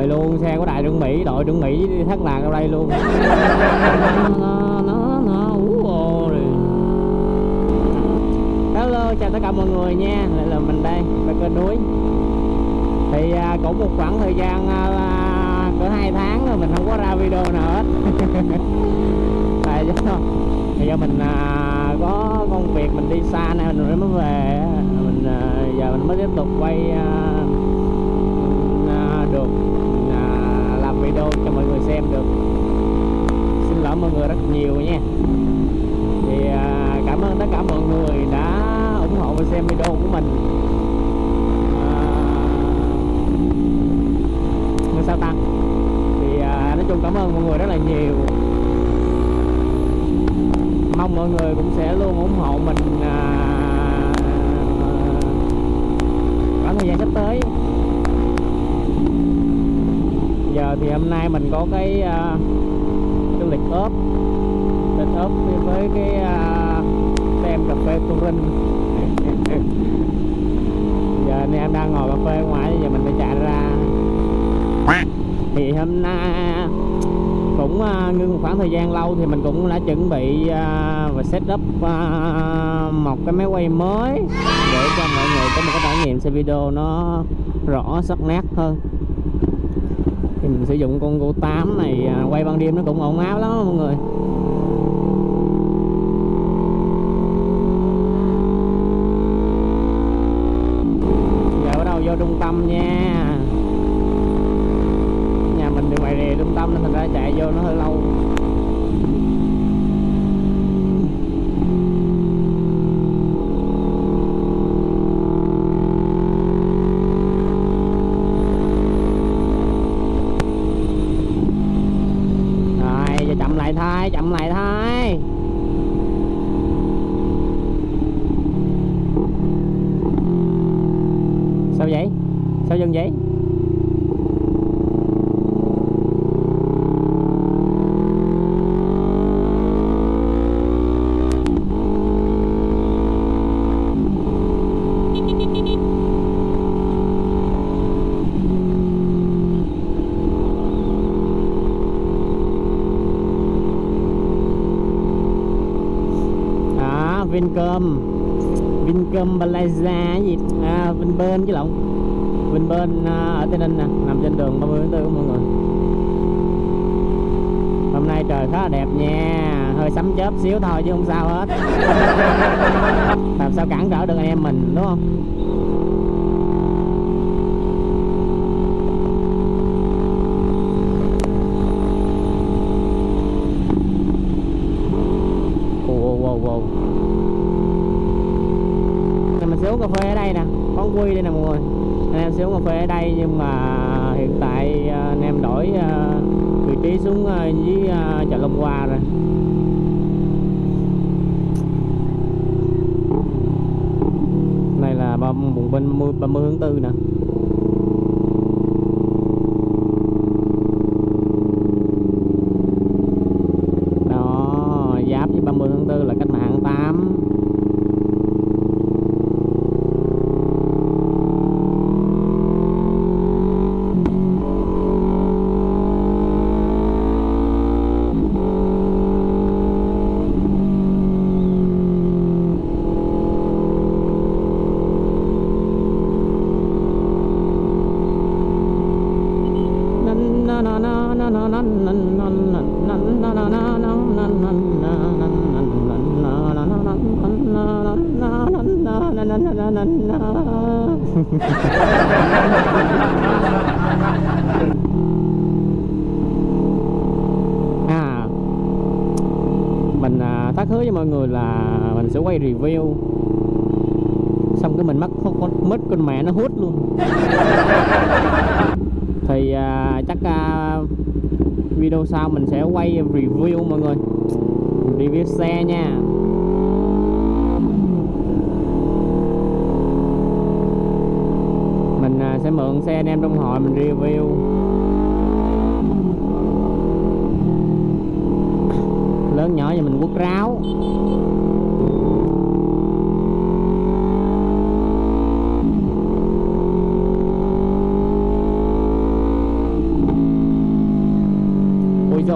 trời luôn xe của đại trưởng mỹ đội trưởng mỹ thất lạc ở đây luôn. Nó nó nó ú hello chào tất cả mọi người nha. Lại là mình đây bên kênh núi. Thì à, cũng một khoảng thời gian à, cỡ hai tháng rồi mình không có ra video nào hết. Tại do bây giờ mình à, có công việc mình đi xa này mình mới về mình à, giờ mình mới tiếp tục quay à, được à, làm video cho mọi người xem được xin lỗi mọi người rất nhiều nha. Thì à, cảm ơn tất cả mọi người đã ủng hộ và xem video của mình. À, người sao ta? Thì à, nói chung cảm ơn mọi người rất là nhiều. Mong mọi người cũng sẽ luôn ủng hộ mình à, khoảng thời gian sắp tới. Giờ thì hôm nay mình có cái uh, cái lịch ốp lịch với cái uh, tem cà phê Turin giờ anh em đang ngồi cà phê ngoài giờ mình phải chạy ra. Thì hôm nay cũng uh, ngưng một khoảng thời gian lâu thì mình cũng đã chuẩn bị uh, và set up uh, một cái máy quay mới để cho mọi người có một cái trải nghiệm xem video nó rõ sắc nét hơn mình sử dụng con Go 8 này à, quay ban đêm nó cũng ổn áo lắm mọi người. Giờ bắt đầu vô trung tâm nha nhà mình thì ngoài rìa trung tâm nên thành ra chạy vô nó hơi lâu rồi giờ chậm lại thôi chậm lại thôi. Sao vậy? Sao dừng vậy à, Vincom. Vincom Plaza gì? À, Vinpearl chứ lộn. Vinpearl à, ở Tây Ninh nè nằm trên đường 30 tháng 4 mọi người. Hôm nay trời khá là đẹp nha. Hơi sấm chớp xíu thôi chứ không sao hết. Làm sao cản trở được anh em mình đúng không wow wow wow Này mình sẽ uống cà phê ở đây nè quán quy đây nè mọi người. Anh em sẽ uống cà phê ở đây nhưng mà à, hiện tại à, anh em đổi à, vị trí xuống dưới chợ Long Hoa rồi. Này là bùng binh 30 tháng 4 nè. à mình à, thắc hứa với mọi người là mình sẽ quay review. Xong cái mình mất con mất con mẹ nó hút luôn. Thì à, chắc à, video sau mình sẽ quay review mọi người. Review xe nha. Mình à, sẽ mượn xe anh em trong hội mình review. Lớn nhỏ thì mình quất ráo.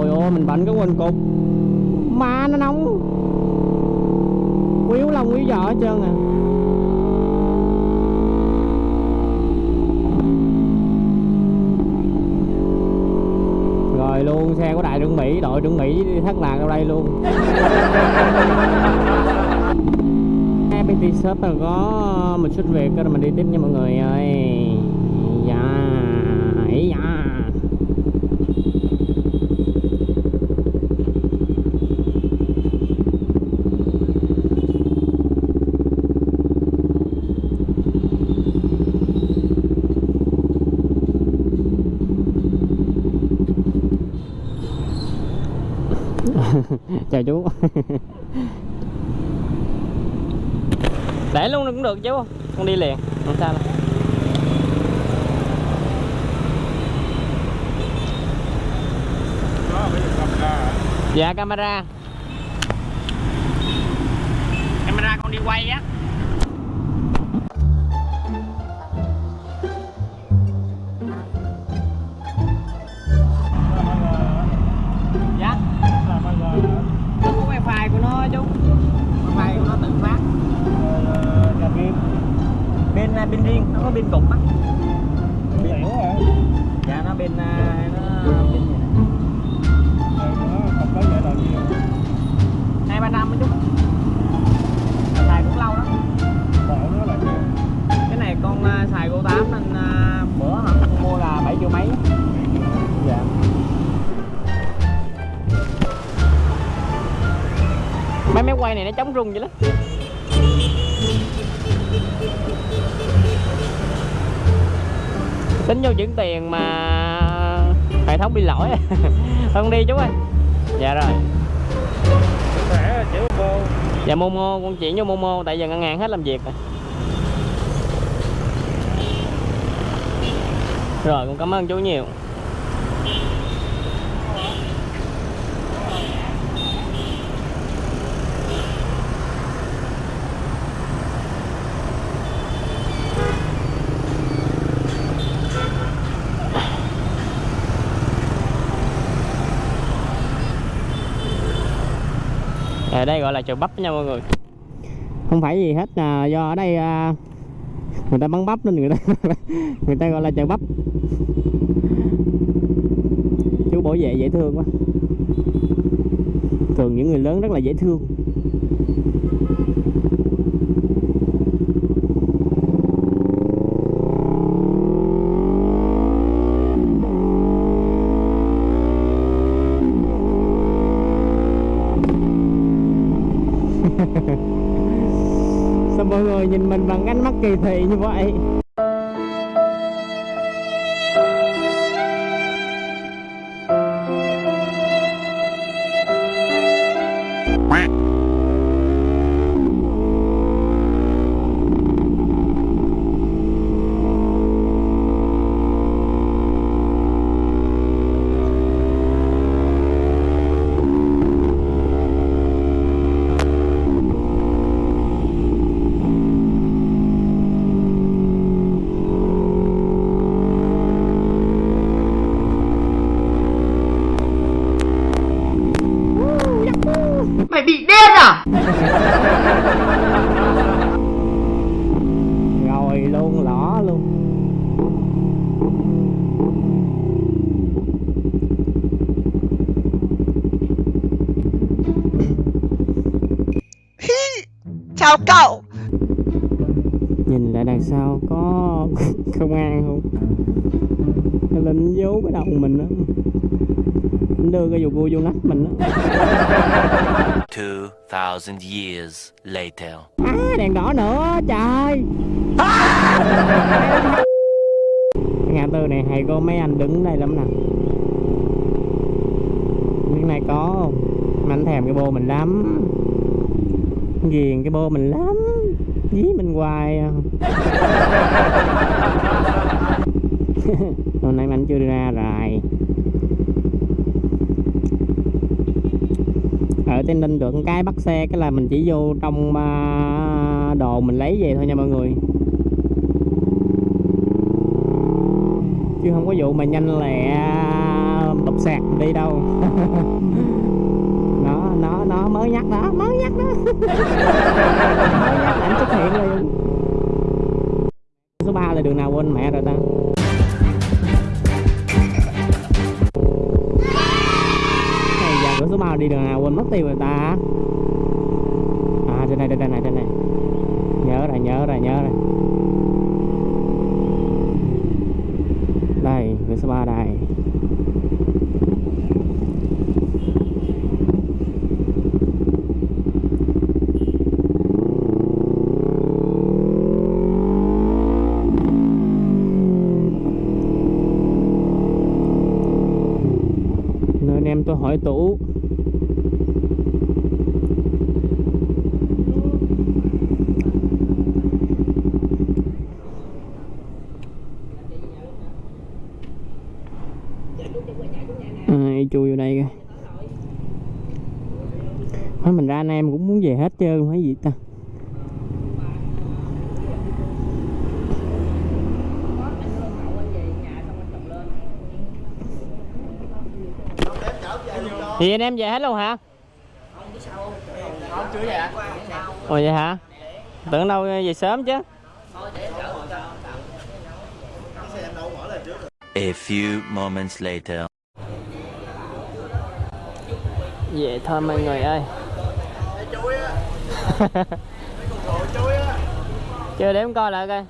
Trời ơi mình bận cái quên cục. Mà nó nóng. Quýu lông quýu giò hết trơn à. Rồi luôn xe của đại trưởng mỹ đội trưởng mỹ thất lạc ở đây luôn. FPT shop là có một chút việc rồi mình đi tiếp nha mọi người ơi dạ ấy dạ chào chú. Để luôn cũng được chú con đi liền không sao đâu. Dạ camera. Camera con đi quay á bên à, bên riêng nó có bên cục á pin ẻo hả? Dạ nó bên à, nó bên gì nè nó không có vậy là nhiều hai ba năm á chú Mà xài cũng lâu đó bỏ nó là nhiều cái này con à, xài cô 8 nên bữa hả? Con mua là 7 triệu mấy. Dạ. Mấy máy quay này nó chống rung vậy lắm tính vô chuyển tiền mà hệ thống bị lỗi. Không đi chú ơi. Dạ rồi. Dạ momo, con chuyển vô momo, tại giờ ngân hàng hết làm việc rồi. Rồi, con cảm ơn chú nhiều. Ở đây gọi là chợ bắp nha mọi người. Không phải gì hết là do ở đây à, người ta bắn bắp nên người ta người ta gọi là chợ bắp. Chú bảo vệ dễ thương quá. Thường những người lớn rất là dễ thương. Sao mọi người nhìn mình bằng ánh mắt kỳ thị như vậy? Chào cậu. Nhìn lại đằng sau có công an không? Hay là nó giấu cái đầu mình đó Nó đưa cái dù cua vô nách mình đó 2,000 years later. à, đèn đỏ nữa trời. Cái ngã tư này hay có mấy anh đứng đây lắm nè. Cái này có không? Mà anh thèm cái bô mình lắm ghiền cái bô mình lắm, dí mình hoài à. hôm nay anh chưa đi ra rồi ở tây ninh được cái bắt xe, cái là mình chỉ vô trong à, đồ mình lấy về thôi nha mọi người. Chứ không có vụ mà nhanh lẹ à, bập sạc đi đâu. nó nó mới nhắc đó, mới nhắc đó. Mới nhắc là anh xuất hiện liền số 3 là đường nào quên mẹ rồi ta? Này giờ cửa số 3 đi đường nào quên mất tiêu rồi ta à trên này trên này trên này nhớ rồi nhớ rồi nhớ rồi đây cửa số 3 đây nên em tôi hỏi tủ ai chui vô đây kìa Thôi mình ra anh em cũng muốn về hết trơn phải gì ta Thì anh em về hết luôn hả? Ồ vậy hả? Tưởng đâu về sớm chứ A few moments later. Về thôi mọi người ơi Chưa đếm coi lại coi.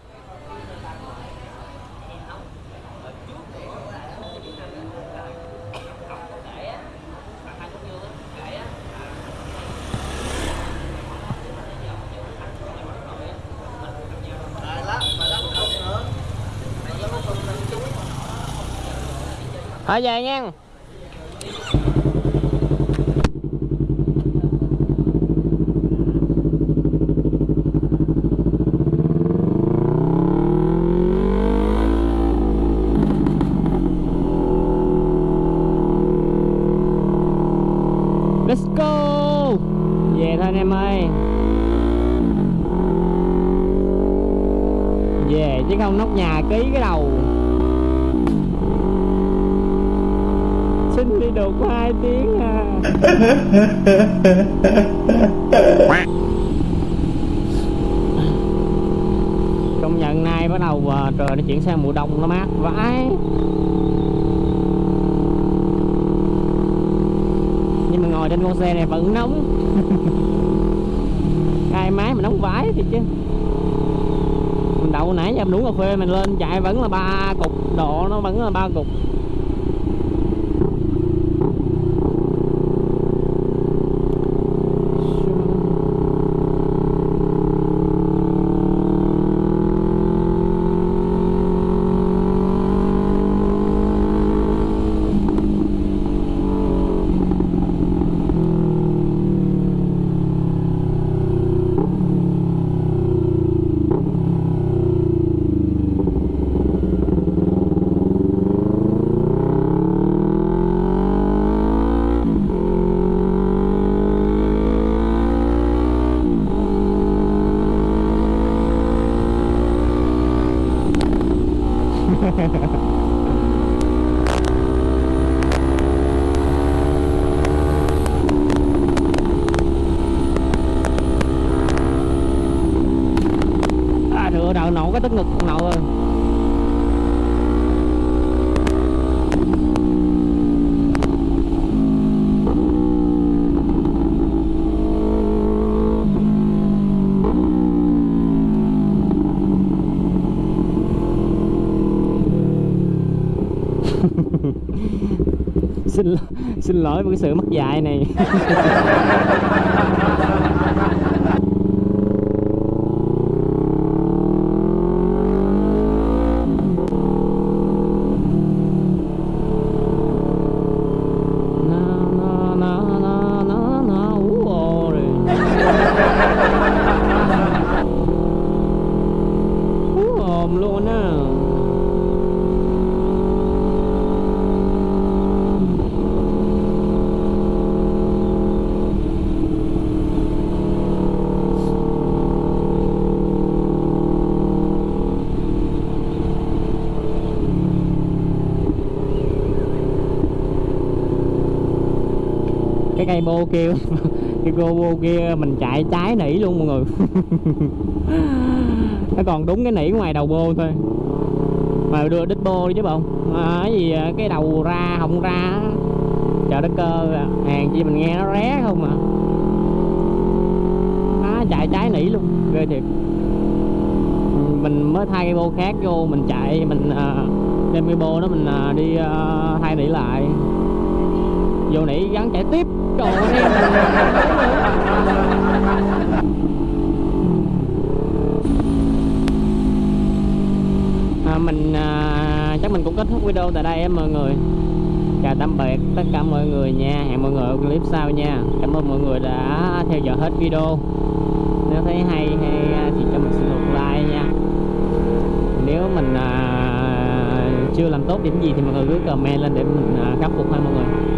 Thôi về nha Let's go Về thôi anh em ơi Về chứ không nóc nhà ký cái đầu. Xin đi được có 2 tiếng à. Công nhận nay bắt đầu à, trời nó chuyển sang mùa đông nó mát vãi. Nhưng mà ngồi trên con xe này vẫn nóng. hai máy mà nóng vãi thì chứ. Mình đậu nãy giờ mình uống cà phê mình lên, chạy vẫn là ba cục, độ nó vẫn là ba cục à được đậu nổ cái tức ngực con nậu rồi xin xin lỗi với cái sự mất dạy này. cái cây bô kia. Cái cô bô kia mình chạy trái nỉ luôn mọi người. Nó còn đúng cái nỉ ngoài đầu bô thôi. Mà đưa đít bô đi chứ bộ. À, cái gì à, cái đầu ra không ra chợ đất cơ hàng chi mình nghe nó ré không à. Nó chạy trái nỉ luôn ghê thiệt. Mình mới thay cái bô khác vô mình chạy mình à, đem cái bô đó mình à, đi thay nỉ lại. Vô nỉ gắn chạy tiếp trời à, mình à, chắc mình cũng kết thúc video tại đây em mọi người. Chào tạm biệt tất cả mọi người nha. Hẹn mọi người ở clip sau nha. Cảm ơn mọi người đã theo dõi hết video. Nếu thấy hay hay à, thì cho mình xin một like nha. Nếu mình à, chưa làm tốt điểm gì thì mọi người cứ comment lên để mình à, khắc phục ha mọi người.